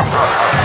Yeah.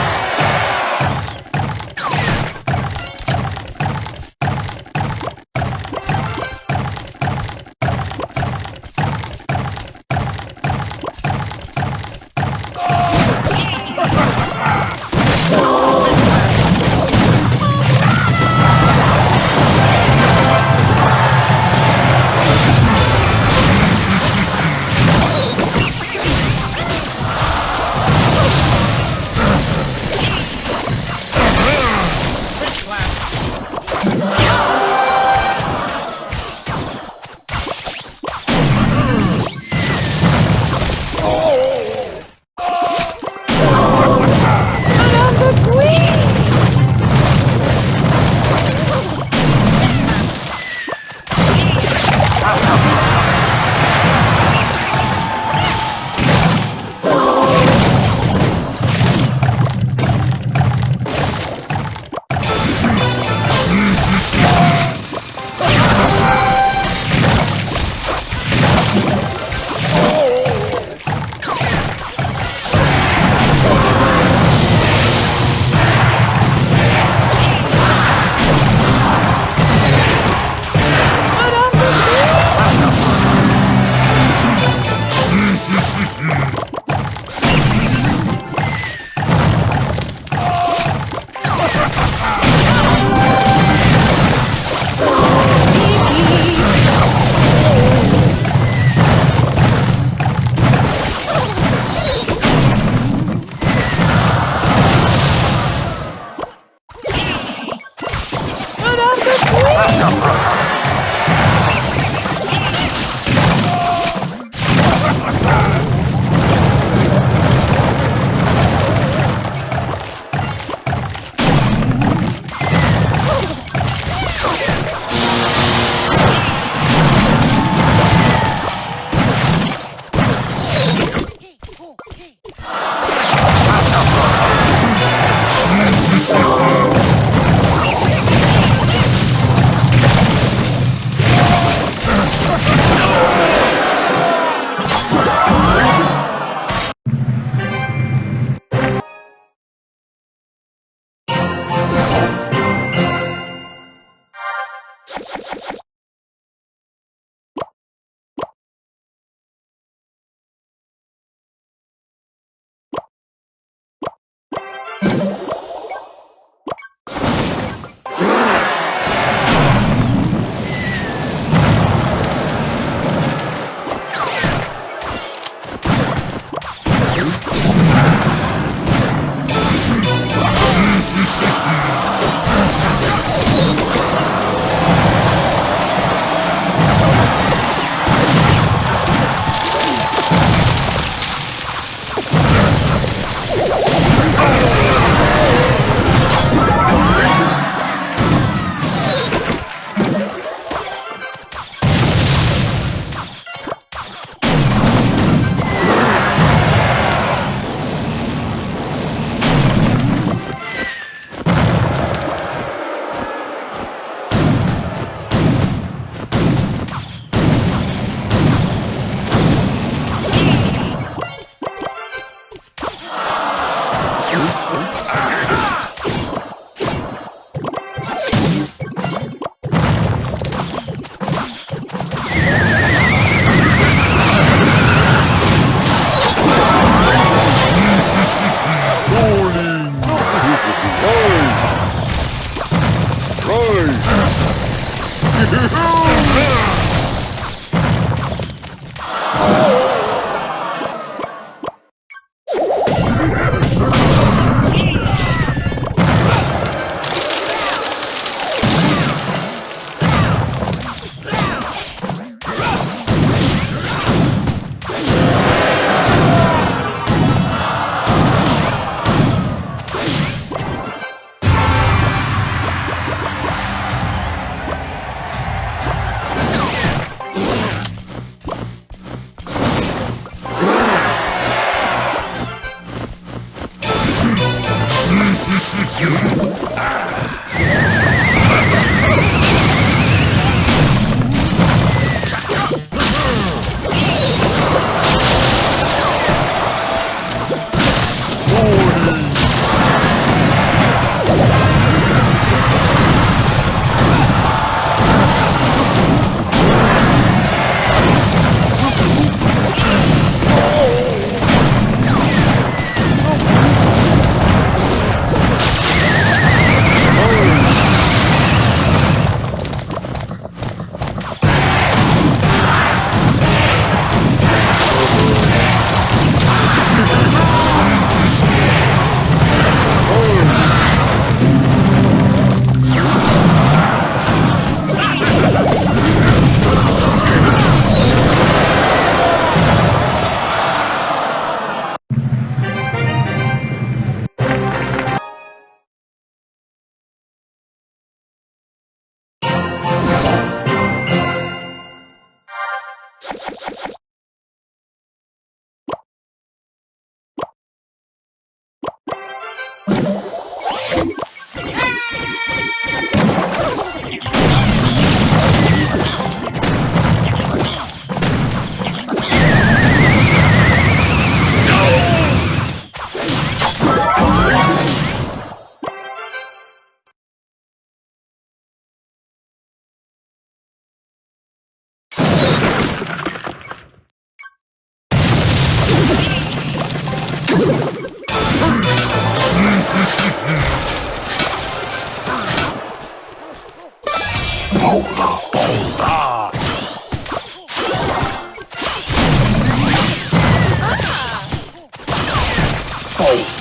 哎干活了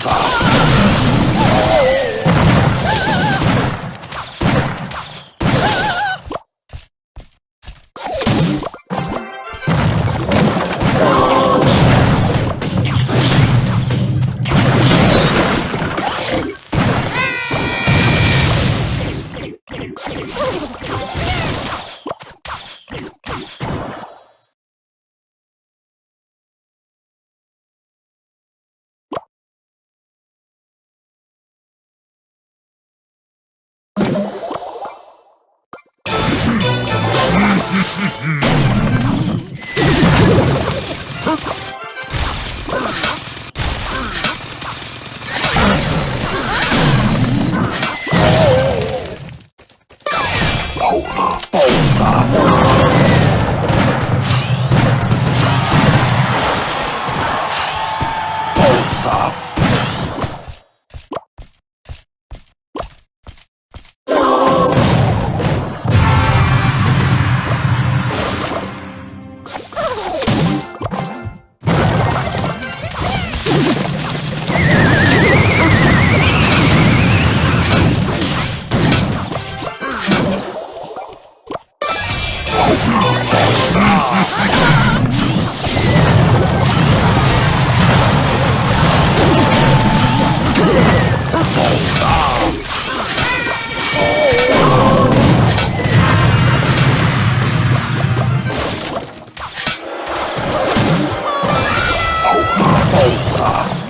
Fuck. Mm-hmm. Ah!